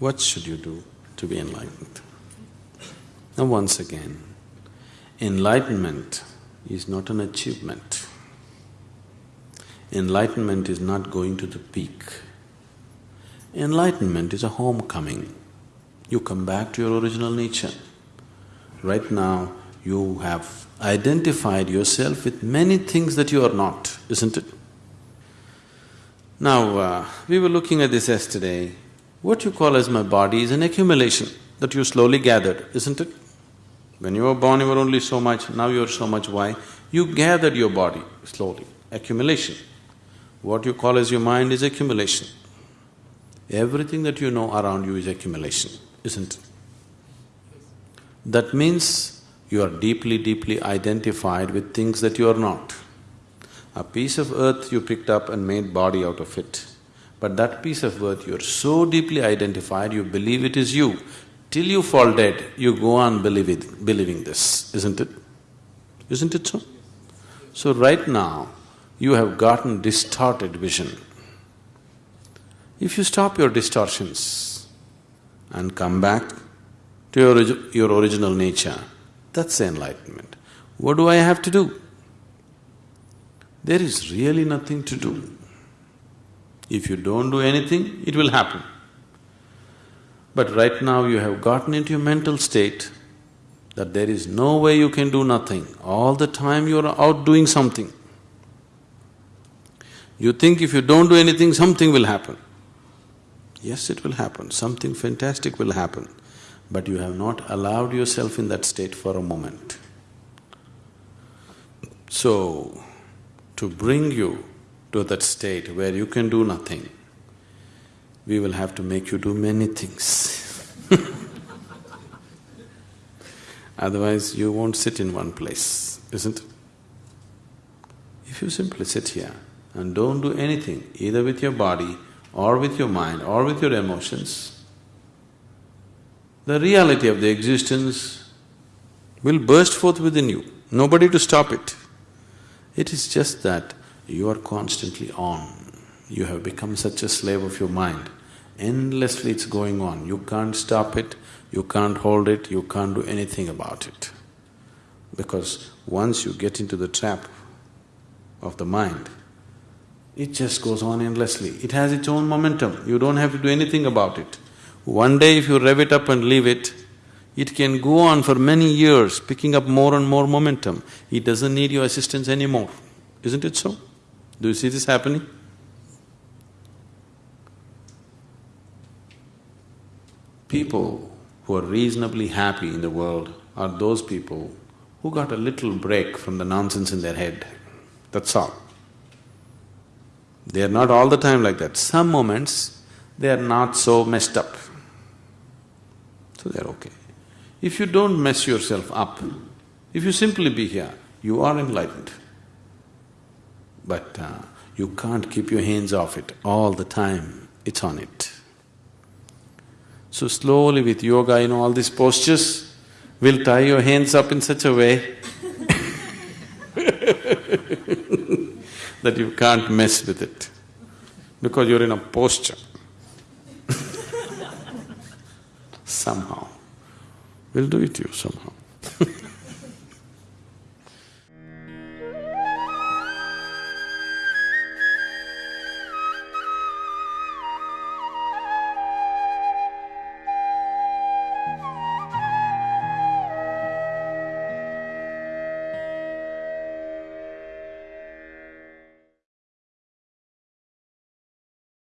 What should you do to be enlightened? Now once again, enlightenment is not an achievement. Enlightenment is not going to the peak. Enlightenment is a homecoming. You come back to your original nature. Right now, you have identified yourself with many things that you are not, isn't it? Now, uh, we were looking at this yesterday. What you call as my body is an accumulation that you slowly gathered, isn't it? When you were born, you were only so much, now you are so much. Why? You gathered your body slowly, accumulation. What you call as your mind is accumulation. Everything that you know around you is accumulation, isn't it? That means you are deeply, deeply identified with things that you are not. A piece of earth you picked up and made body out of it. But that piece of earth, you're so deeply identified, you believe it is you. Till you fall dead, you go on believing, believing this, isn't it? Isn't it so? So right now, you have gotten distorted vision. If you stop your distortions and come back to your, your original nature, that's enlightenment. What do I have to do? There is really nothing to do. If you don't do anything, it will happen. But right now you have gotten into a mental state that there is no way you can do nothing. All the time you are out doing something. You think if you don't do anything, something will happen. Yes, it will happen, something fantastic will happen, but you have not allowed yourself in that state for a moment. So, to bring you to that state where you can do nothing, we will have to make you do many things Otherwise, you won't sit in one place, isn't it? If you simply sit here and don't do anything, either with your body or with your mind or with your emotions, the reality of the existence will burst forth within you, nobody to stop it. It is just that you are constantly on. You have become such a slave of your mind. Endlessly it's going on, you can't stop it, you can't hold it, you can't do anything about it. Because once you get into the trap of the mind, it just goes on endlessly. It has its own momentum, you don't have to do anything about it. One day if you rev it up and leave it, it can go on for many years, picking up more and more momentum. It doesn't need your assistance anymore, isn't it so? Do you see this happening? People who are reasonably happy in the world are those people who got a little break from the nonsense in their head, that's all. They are not all the time like that. Some moments, they are not so messed up. So they're okay. If you don't mess yourself up, if you simply be here, you are enlightened. But uh, you can't keep your hands off it all the time, it's on it. So slowly with yoga, you know, all these postures, will tie your hands up in such a way that you can't mess with it, because you're in a posture somehow. We'll do it to you somehow